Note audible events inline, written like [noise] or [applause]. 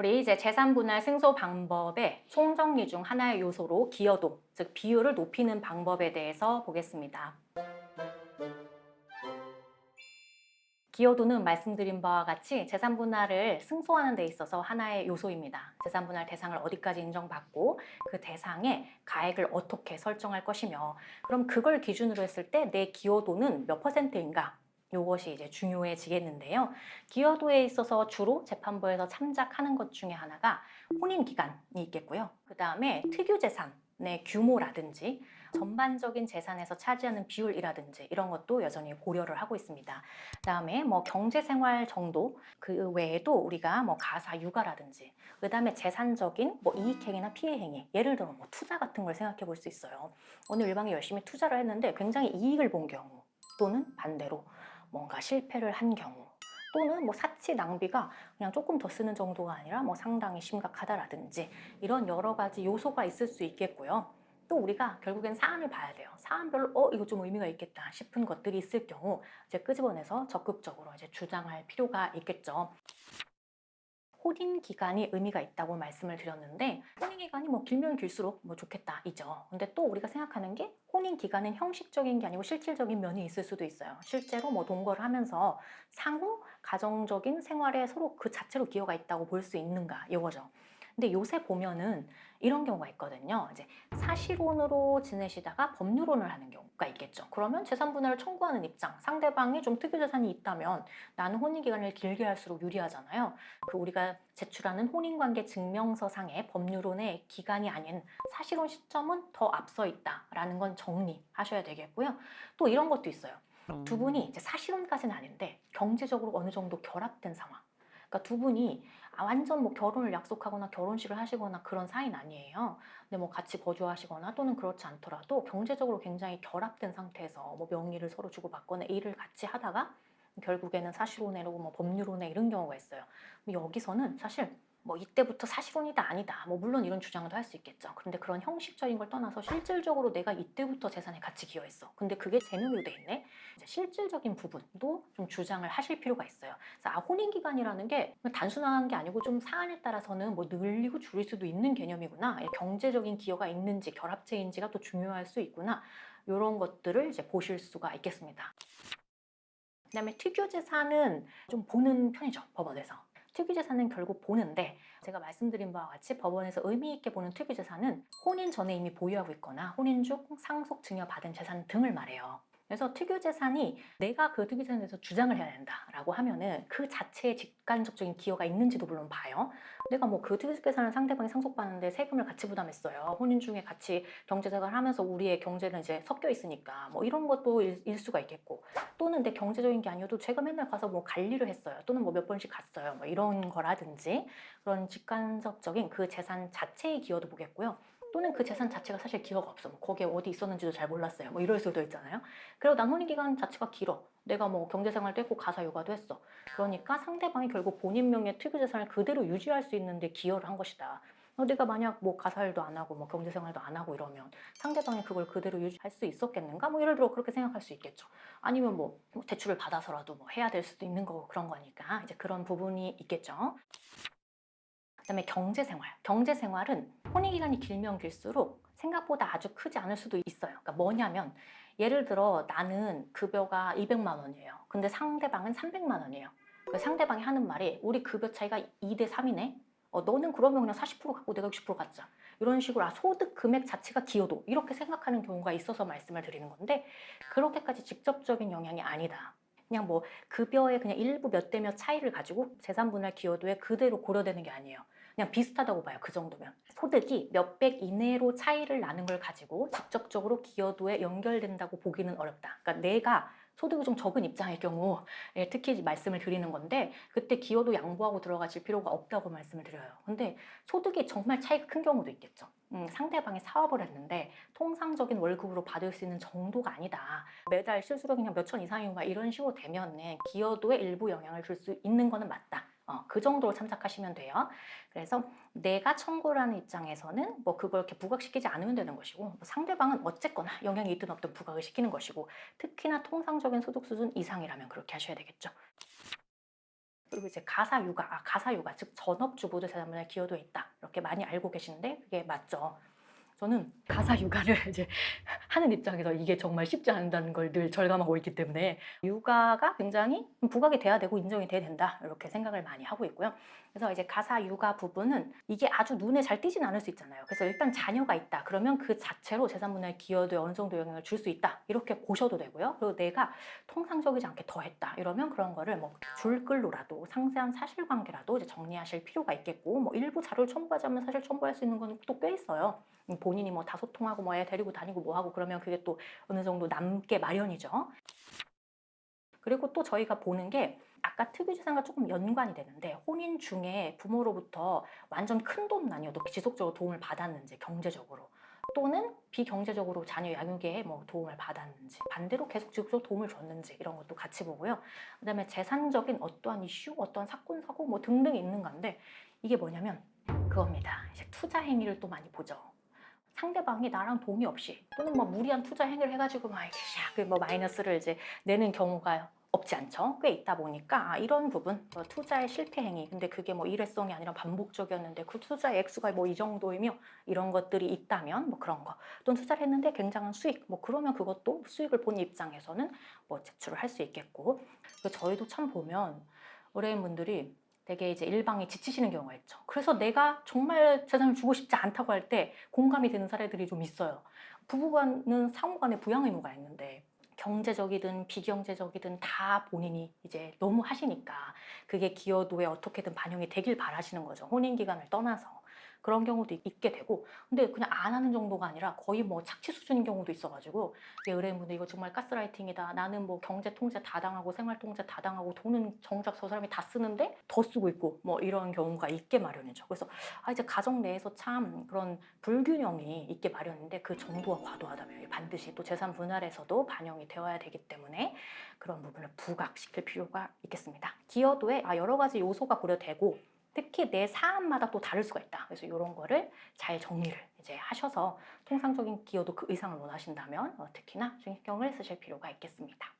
우리 이제 재산 분할 승소 방법의 총정리 중 하나의 요소로 기여도, 즉 비율을 높이는 방법에 대해서 보겠습니다. 기여도는 말씀드린 바와 같이 재산 분할을 승소하는 데 있어서 하나의 요소입니다. 재산 분할 대상을 어디까지 인정받고 그 대상의 가액을 어떻게 설정할 것이며 그럼 그걸 기준으로 했을 때 내 기여도는 몇 퍼센트인가 이것이 이제 중요해지겠는데요. 기여도에 있어서 주로 재판부에서 참작하는 것 중에 하나가 혼인 기간이 있겠고요. 그 다음에 특유 재산의 규모라든지 전반적인 재산에서 차지하는 비율이라든지 이런 것도 여전히 고려를 하고 있습니다. 그다음에 뭐 경제생활 정도 그 외에도 우리가 뭐 가사 육아라든지 그다음에 재산적인 뭐 이익행위나 피해행위 예를 들어 뭐 투자 같은 걸 생각해 볼 수 있어요. 오늘 일방이 열심히 투자를 했는데 굉장히 이익을 본 경우 또는 반대로 뭔가 실패를 한 경우 또는 뭐 사치 낭비가 그냥 조금 더 쓰는 정도가 아니라 뭐 상당히 심각하다라든지 이런 여러 가지 요소가 있을 수 있겠고요. 또 우리가 결국엔 사안을 봐야 돼요. 사안별로 어 이거 좀 의미가 있겠다 싶은 것들이 있을 경우 이제 끄집어내서 적극적으로 이제 주장할 필요가 있겠죠. 혼인 기간이 의미가 있다고 말씀을 드렸는데 혼인 기간이 뭐 길면 길수록 뭐 좋겠다 이죠. 근데 또 우리가 생각하는 게 혼인 기간은 형식적인 게 아니고 실질적인 면이 있을 수도 있어요. 실제로 뭐 동거를 하면서 상호 가정적인 생활에 서로 그 자체로 기여가 있다고 볼 수 있는가 이거죠. 근데 요새 보면은 이런 경우가 있거든요. 이제 사실혼으로 지내시다가 법률혼을 하는 경우가 있겠죠. 그러면 재산 분할을 청구하는 입장, 상대방이 좀 특유 재산이 있다면 나는 혼인 기간을 길게 할수록 유리하잖아요. 그 우리가 제출하는 혼인관계 증명서상의 법률혼의 기간이 아닌 사실혼 시점은 더 앞서 있다라는 건 정리하셔야 되겠고요. 또 이런 것도 있어요. 두 분이 이제 사실혼까지는 아닌데 경제적으로 어느 정도 결합된 상황. 그러니까 두 분이 아, 완전 뭐 결혼을 약속하거나 결혼식을 하시거나 그런 사이는 아니에요. 근데 뭐 같이 거주하시거나 또는 그렇지 않더라도 경제적으로 굉장히 결합된 상태에서 뭐 명의를 서로 주고받거나 일을 같이 하다가 결국에는 사실혼애로 뭐 법률혼애 이런 경우가 있어요. 여기서는 사실 뭐 이때부터 사실혼이다 아니다. 뭐 물론 이런 주장도 할 수 있겠죠. 그런데 그런 형식적인 걸 떠나서 실질적으로 내가 이때부터 재산에 같이 기여했어. 근데 그게 재능으로 돼 있네? 실질적인 부분도 좀 주장을 하실 필요가 있어요. 그래서 아 혼인기간이라는 게 단순한 게 아니고 좀 사안에 따라서는 뭐 늘리고 줄일 수도 있는 개념이구나. 경제적인 기여가 있는지 결합체인지가 또 중요할 수 있구나. 이런 것들을 이제 보실 수가 있겠습니다. 그 다음에 특유재산은 좀 보는 편이죠 법원에서 특유재산은 결국 보는데 제가 말씀드린 바와 같이 법원에서 의미 있게 보는 특유재산은 혼인 전에 이미 보유하고 있거나 혼인 중 상속 증여받은 재산 등을 말해요. 그래서 특유재산이 내가 그 특유재산에 대해서 주장을 해야 된다라고 하면은 그 자체에 직간접적인 기여가 있는지도 물론 봐요. 내가 뭐 그 특유재산을 상대방이 상속받는데 세금을 같이 부담했어요. 혼인 중에 같이 경제생활을 하면서 우리의 경제는 이제 섞여 있으니까 뭐 이런 것도 일, 일 수가 있겠고 또는 내 경제적인 게 아니어도 제가 맨날 가서 뭐 관리를 했어요. 또는 뭐 몇 번씩 갔어요. 뭐 이런 거라든지 그런 직간접적인 그 재산 자체의 기여도 보겠고요. 또는 그 재산 자체가 사실 기여가 없어. 뭐 거기에 어디 있었는지도 잘 몰랐어요. 뭐 이럴 수도 있잖아요. 그리고 난 혼인기간 자체가 길어. 내가 뭐 경제생활도 했고 가사 육아도 했어. 그러니까 상대방이 결국 본인 명의 특유재산을 그대로 유지할 수 있는데 기여를 한 것이다. 어, 내가 만약 뭐 가사일도 안 하고 뭐 경제생활도 안 하고 이러면 상대방이 그걸 그대로 유지할 수 있었겠는가? 뭐 예를 들어 그렇게 생각할 수 있겠죠. 아니면 뭐, 뭐 대출을 받아서라도 뭐 해야 될 수도 있는 거고 그런 거니까 이제 그런 부분이 있겠죠. 그다음에 경제생활. 경제생활은 혼인기간이 길면 길수록 생각보다 아주 크지 않을 수도 있어요. 그러니까 뭐냐면 예를 들어 나는 급여가 200만 원이에요. 근데 상대방은 300만 원이에요. 그 상대방이 하는 말이 우리 급여 차이가 2대 3이네? 어, 너는 그러면 그냥 40% 갖고 내가 60% 갖자. 이런 식으로 아 소득 금액 자체가 기여도 이렇게 생각하는 경우가 있어서 말씀을 드리는 건데 그렇게까지 직접적인 영향이 아니다. 그냥 뭐 급여의 그냥 일부 몇 대 몇 차이를 가지고 재산분할 기여도에 그대로 고려되는 게 아니에요. 그냥 비슷하다고 봐요. 그 정도면. 소득이 몇백 이내로 차이를 나는 걸 가지고 직접적으로 기여도에 연결된다고 보기는 어렵다. 그러니까 내가 소득이 좀 적은 입장의 경우 예, 특히 말씀을 드리는 건데 그때 기여도 양보하고 들어가실 필요가 없다고 말씀을 드려요. 근데 소득이 정말 차이가 큰 경우도 있겠죠. 음, 상대방이 사업을 했는데 통상적인 월급으로 받을 수 있는 정도가 아니다. 매달 실수로 그냥 몇천 이상인 가 이런 식으로 되면 기여도에 일부 영향을 줄 수 있는 거는 맞다. 어, 그 정도로 참작하시면 돼요. 그래서 내가 청구를 하는 입장에서는 뭐 그걸 이렇게 부각시키지 않으면 되는 것이고 뭐 상대방은 어쨌거나 영향이 있든 없든 부각을 시키는 것이고 특히나 통상적인 소득 수준 이상이라면 그렇게 하셔야 되겠죠. 그리고 이제 가사 육아, 아, 가사 육아 즉 전업주부도 재산분할 기여도에 있다 이렇게 많이 알고 계시는데 그게 맞죠. 저는 가사 육아를 [laughs] 이제 하는 입장에서 이게 정말 쉽지 않다는 걸 늘 절감하고 있기 때문에 육아가 굉장히 부각이 돼야 되고 인정이 돼야 된다 이렇게 생각을 많이 하고 있고요. 그래서 이제 가사 육아 부분은 이게 아주 눈에 잘 띄진 않을 수 있잖아요. 그래서 일단 자녀가 있다 그러면 그 자체로 재산분할 기여도에 어느 정도 영향을 줄 수 있다 이렇게 보셔도 되고요. 그리고 내가 통상적이지 않게 더했다 이러면 그런 거를 뭐 줄글로라도 상세한 사실관계라도 이제 정리하실 필요가 있겠고 뭐 일부 자료를 첨부하자면 사실 첨부할 수 있는 건 또 꽤 있어요. 음, 본인이 뭐 다 소통하고 뭐 애 데리고 다니고 뭐 하고 그러면 그게 또 어느 정도 남게 마련이죠. 그리고 또 저희가 보는 게 아까 특유재산과 조금 연관이 되는데 혼인 중에 부모로부터 완전 큰 돈은 아니어도 지속적으로 도움을 받았는지 경제적으로 또는 비경제적으로 자녀 양육에 뭐 도움을 받았는지 반대로 계속 지속적으로 도움을 줬는지 이런 것도 같이 보고요. 그 다음에 재산적인 어떠한 이슈, 어떠한 사건 사고 뭐 등등이 있는 건데 이게 뭐냐면 그겁니다. 이제 투자 행위를 또 많이 보죠. 상대방이 나랑 동의 없이 또는 뭐 무리한 투자 행위를 해가지고 막 이렇게 샥뭐 마이너스를 이제 내는 경우가 없지 않죠. 꽤 있다 보니까. 아, 이런 부분 뭐 투자의 실패 행위. 근데 그게 뭐 일회성이 아니라 반복적이었는데 그 투자의 액수가 뭐 이 정도이며 이런 것들이 있다면 뭐 그런 거. 또는 투자를 했는데 굉장한 수익. 뭐 그러면 그것도 수익을 본 입장에서는 뭐 제출을 할 수 있겠고. 그 저희도 참 보면 의뢰인분들이 되게 이제 일방에 지치시는 경우가 있죠. 그래서 내가 정말 재산을 주고 싶지 않다고 할 때 공감이 되는 사례들이 좀 있어요. 부부간은 상호간에 부양 의무가 있는데 경제적이든 비경제적이든 다 본인이 이제 너무 하시니까 그게 기여도에 어떻게든 반영이 되길 바라시는 거죠. 혼인 기간을 떠나서. 그런 경우도 있게 되고 근데 그냥 안 하는 정도가 아니라 거의 뭐 착취 수준인 경우도 있어가지고 의뢰인분들 이거 정말 가스라이팅이다 나는 뭐 경제 통제 다 당하고 생활 통제 다 당하고 돈은 정작 저 사람이 다 쓰는데 더 쓰고 있고 뭐 이런 경우가 있게 마련이죠. 그래서 아 이제 가정 내에서 참 그런 불균형이 있게 마련인데 그 정도가 과도하다면 반드시 또 재산 분할에서도 반영이 되어야 되기 때문에 그런 부분을 부각시킬 필요가 있겠습니다. 기여도에 아 여러 가지 요소가 고려되고 특히 내 사안마다 또 다를 수가 있다. 그래서 이런 거를 잘 정리를 이제 하셔서 통상적인 기여도 그 이상을 원하신다면 어, 특히나 신경을 쓰실 필요가 있겠습니다.